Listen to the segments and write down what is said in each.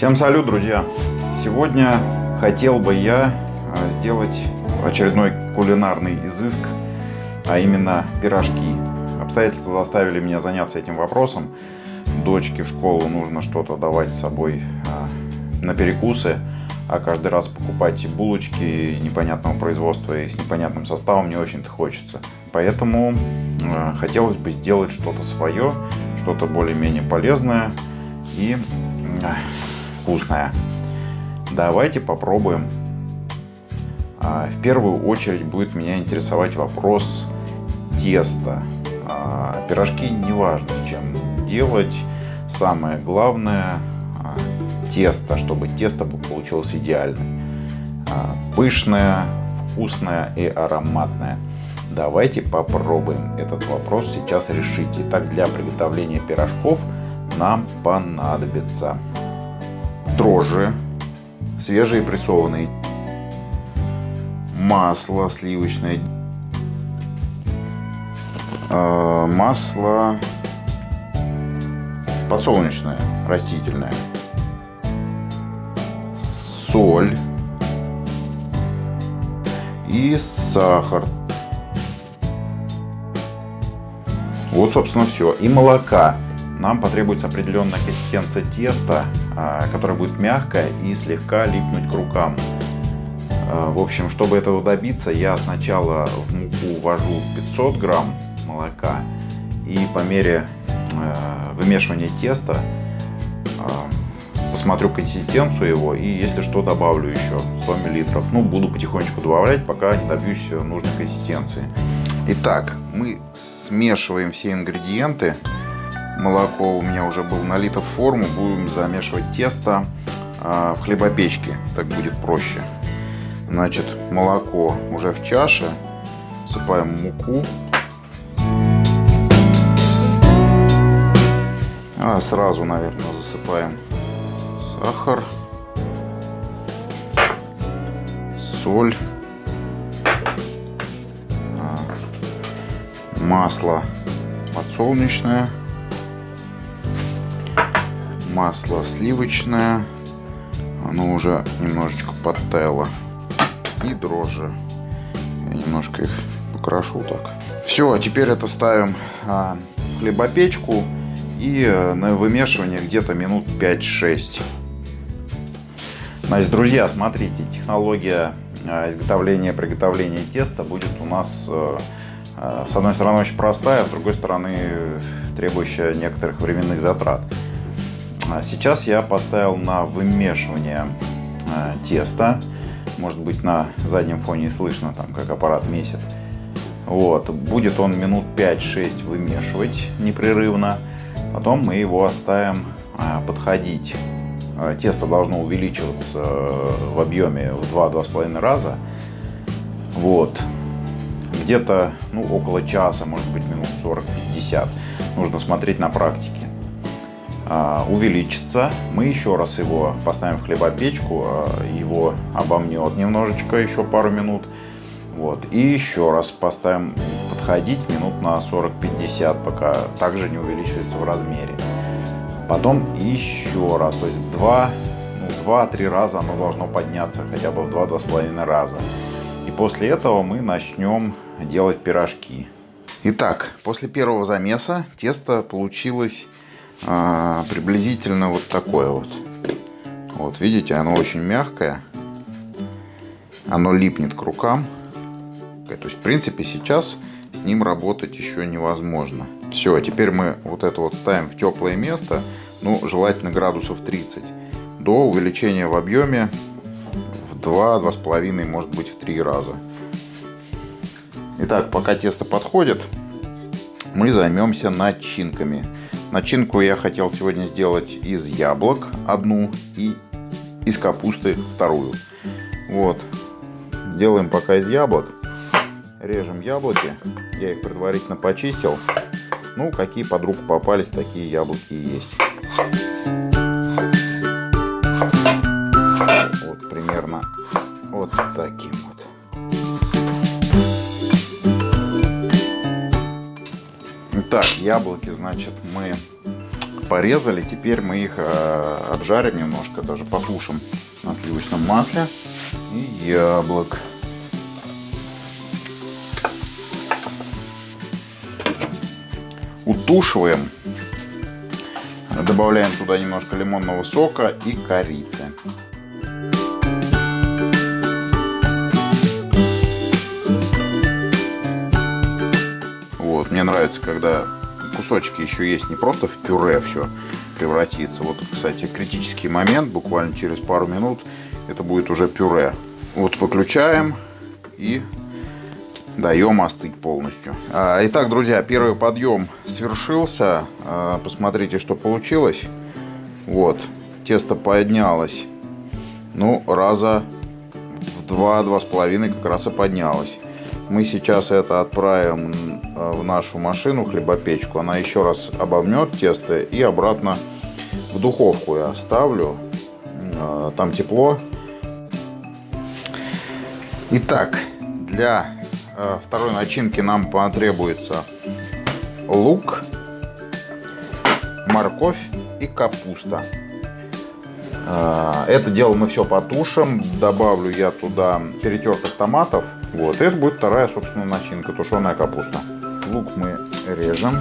Всем салют, друзья! Сегодня хотел бы я а, сделать очередной кулинарный изыск, а именно пирожки. Обстоятельства заставили меня заняться этим вопросом. Дочке в школу нужно что-то давать с собой а, на перекусы, а каждый раз покупать булочки непонятного производства и с непонятным составом не очень-то хочется. Поэтому а, хотелось бы сделать что-то свое, что-то более-менее полезное и вкусная. Давайте попробуем. А, в первую очередь будет меня интересовать вопрос теста. А, пирожки не важно чем делать. Самое главное а, тесто, чтобы тесто получилось идеальным. Пышное, вкусное и ароматное. Давайте попробуем этот вопрос сейчас решить. Итак, для приготовления пирожков нам понадобится дрожжи, свежие прессованные, масло сливочное, э, масло подсолнечное, растительное, соль и сахар. Вот, собственно, все. И молока нам потребуется определенная консистенция теста, а, которая будет мягкая и слегка липнуть к рукам. А, в общем, чтобы этого добиться, я сначала в муку ввожу 500 грамм молока и по мере а, вымешивания теста посмотрю консистенцию его и если что добавлю еще 100 миллилитров. Ну, буду потихонечку добавлять, пока не добьюсь нужной консистенции. Итак, мы смешиваем все ингредиенты молоко у меня уже было налито в форму. Будем замешивать тесто а, в хлебопечке. Так будет проще. Значит, молоко уже в чаше. Всыпаем муку. А сразу, наверное, засыпаем сахар, соль, а, масло подсолнечное масло сливочное. Оно уже немножечко подтаяло. И дрожжи. Я немножко их покрошу так. Все, а теперь это ставим а, в хлебопечку. И э, на вымешивание где-то минут 5-6. Значит, друзья, смотрите, технология а, изготовления, приготовления теста будет у нас э, э, с одной стороны очень простая, а с другой стороны требующая некоторых временных затрат. А сейчас я поставил на вымешивание э, теста. Может быть на заднем фоне слышно, там как аппарат месит. Вот. Будет он минут 5-6 вымешивать непрерывно. Потом мы его оставим э, подходить. Э, тесто должно увеличиваться в объеме в 2-2,5 раза. Вот. Где-то ну, около часа, может быть минут 40-50. Нужно смотреть на практике. А, увеличится. Мы еще раз его поставим в хлебопечку, а, его обомнет немножечко, еще пару минут. Вот. И еще раз поставим подходить минут на 40-50, пока также не увеличивается в размере. Потом еще раз, то есть 2 ну, 2-3 раза оно должно подняться, хотя бы в 2-2,5 раза. И после этого мы начнем делать пирожки. Итак, после первого замеса тесто получилось а, приблизительно вот такое вот. Вот, видите, оно очень мягкое. Оно липнет к рукам. То есть, в принципе, сейчас с ним работать еще невозможно. Все, а теперь мы вот это вот ставим в теплое место, ну, желательно градусов 30, до увеличения в объеме в 2-2,5, может быть, в 3 раза. Итак, пока тесто подходит, мы займемся начинками. Начинку я хотел сегодня сделать из яблок одну и из капусты вторую. Вот. Делаем пока из яблок. Режем яблоки. Я их предварительно почистил. Ну, какие под руку попались, такие яблоки и есть. Так, яблоки, значит, мы порезали. Теперь мы их э, обжарим немножко, даже потушим на сливочном масле и яблок. Утушиваем. Добавляем туда немножко лимонного сока и корицы. Мне нравится, когда кусочки еще есть не просто в пюре все превратится. Вот, кстати, критический момент, буквально через пару минут это будет уже пюре. Вот выключаем и даем остыть полностью. А, итак, друзья, первый подъем свершился. А, посмотрите, что получилось. Вот, тесто поднялось. Ну, раза в два-два с половиной как раз и поднялось. Мы сейчас это отправим а, в нашу машину, хлебопечку. Она еще раз обомнет тесто и обратно в духовку я ставлю. Там тепло. Итак, для Э, второй начинки нам потребуется лук, морковь и капуста. Э, это дело мы все потушим. Добавлю я туда перетертых томатов. Вот, это будет вторая, собственно, начинка, тушеная капуста. Лук мы режем.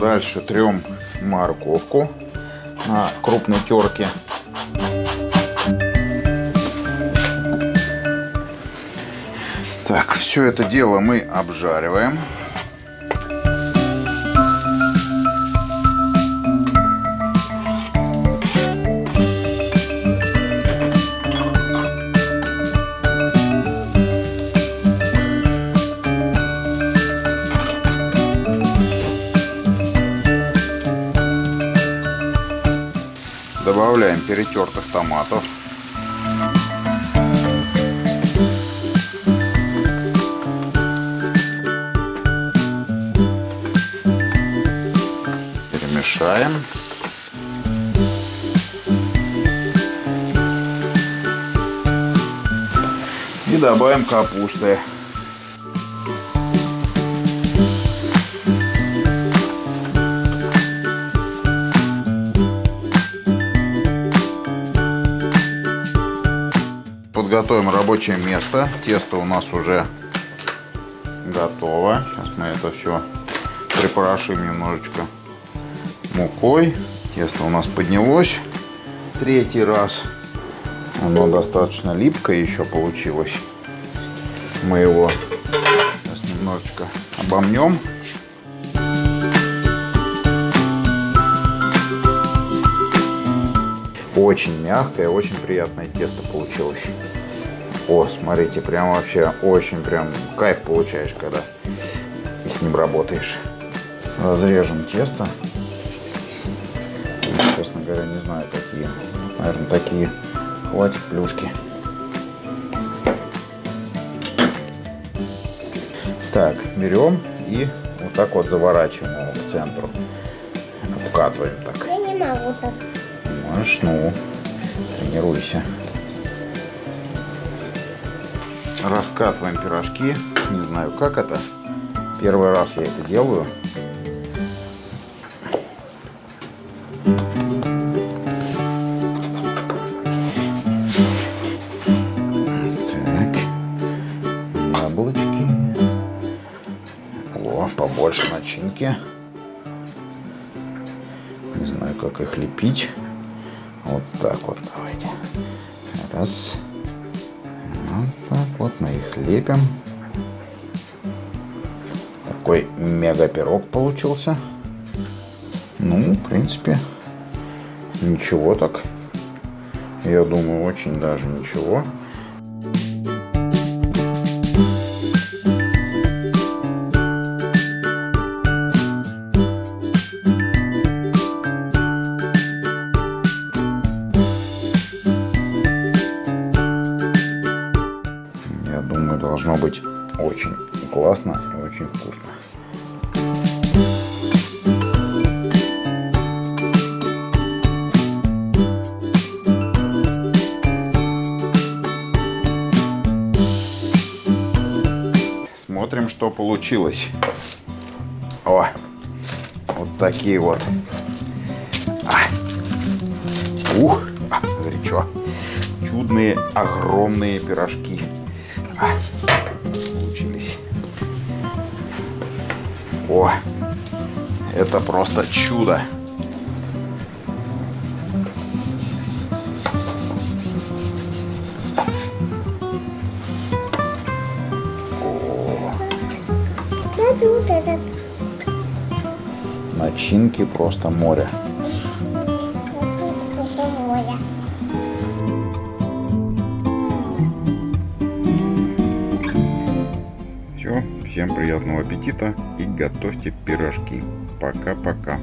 Дальше трем морковку на крупной терке. Так, все это дело мы обжариваем. Перетертых томатов. Перемешаем. И добавим капусты. Подготовим рабочее место. Тесто у нас уже готово. Сейчас мы это все припорошим немножечко мукой. Тесто у нас поднялось третий раз. Оно достаточно липкое еще получилось. Мы его сейчас немножечко обомнем. Очень мягкое, очень приятное тесто получилось. О, смотрите, прям вообще очень прям кайф получаешь, когда с ним работаешь. Разрежем тесто. Честно говоря, не знаю, какие. Наверное, такие. Хватит плюшки. Так, берем и вот так вот заворачиваем его к центру. Обкатываем так. Я не могу так. Можешь, ну, тренируйся раскатываем пирожки. Не знаю, как это. Первый раз я это делаю. Так. Яблочки. О, побольше начинки. Не знаю, как их лепить. Вот так вот давайте. Раз. Вот мы их лепим. Такой мега пирог получился. Ну, в принципе, ничего так. Я думаю, очень даже ничего. Должно быть очень классно и очень вкусно. Смотрим, что получилось. О, вот такие вот. А. Ух, а, горячо. Чудные, огромные пирожки. А. О, это просто чудо. Начинки просто море. Всем приятного аппетита и готовьте пирожки. Пока-пока.